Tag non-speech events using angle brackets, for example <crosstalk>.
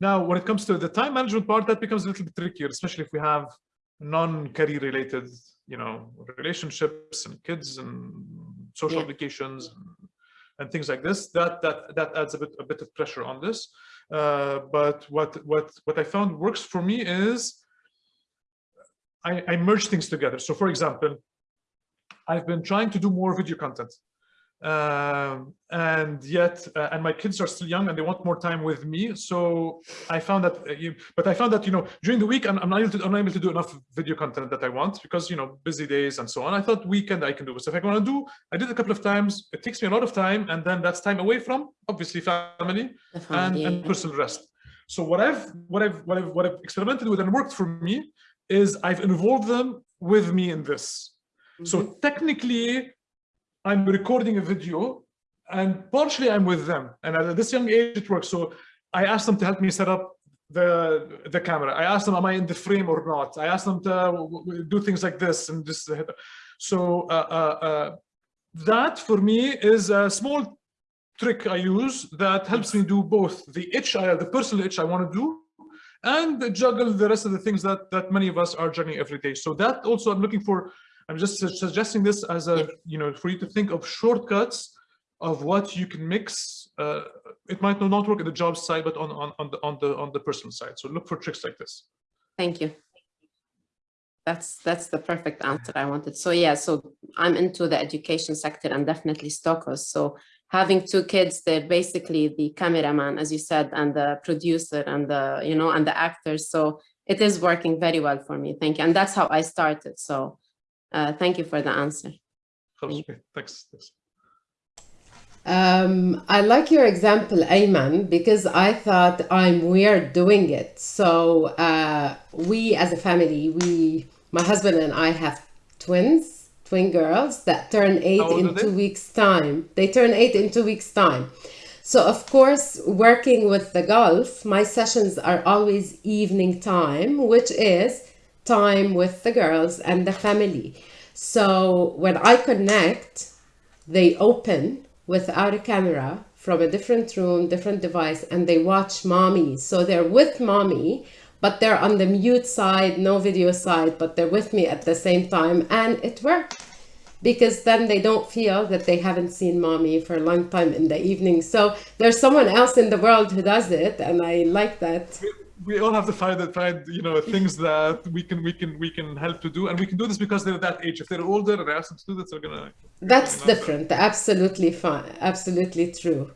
Now, when it comes to the time management part, that becomes a little bit trickier, especially if we have non-career related, you know, relationships and kids and social Yeah. obligations and, and things like this. That that that adds a bit a bit of pressure on this. Uh, but what what what I found works for me is I, I merge things together. So, for example, I've been trying to do more video content um and yet uh, and my kids are still young and they want more time with me. So i found that uh, you but i found that you know during the week i'm, I'm not able to, unable to do enough video content that i want because you know busy days and so on. I thought weekend i can do so if i want to do. I did a couple of times. It takes me a lot of time and then that's time away from obviously family and, and personal rest. So what i've what i've what i've what i've experimented with and worked for me is i've involved them with me in this. So Mhm. technically, I'm recording a video and partially I'm with them. And at this young age, it works. So I asked them to help me set up the the camera. I asked them, am I in the frame or not? I asked them to w- do things like this and this. So uh, uh, uh, that for me is a small trick I use that helps me do both the itch, I, the personal itch I want to do, and juggle the rest of the things that that many of us are juggling every day. So that also I'm looking for. I'm just su- suggesting this as a you know for you to think of shortcuts of what you can mix. Uh, it might not work at the job side, but on on on the on the on the personal side. So look for tricks like this. Thank you. That's that's the perfect answer I wanted. So yeah, so I'm into the education sector and definitely Stockholm. So having two kids, they're basically the cameraman, as you said, and the producer and the, you know, and the actors. So it is working very well for me. Thank you. And that's how I started. So uh, thank you for the answer. Thanks. thanks. Um, I like your example, Ayman, because I thought I'm weird doing it. So uh, we, as a family, we, my husband and I have twins, twin girls that turn eight How old are in two weeks' time. They turn eight in two weeks' time. So of course, working with the golf, my sessions are always evening time, which is time with the girls and the family. So when I connect, they open without a camera from a different room, different device, and they watch mommy. So they're with mommy, but they're on the mute side, no video side, but they're with me at the same time. And it worked because then they don't feel that they haven't seen mommy for a long time in the evening. So there's someone else in the world who does it. And I like that. We, all have to find that find you know things <laughs> that we can we can we can help to do and we can do this because they're that age if they're older and I ask them to do this they're gonna That's Maybe not, but- different. Absolutely fine. Absolutely true.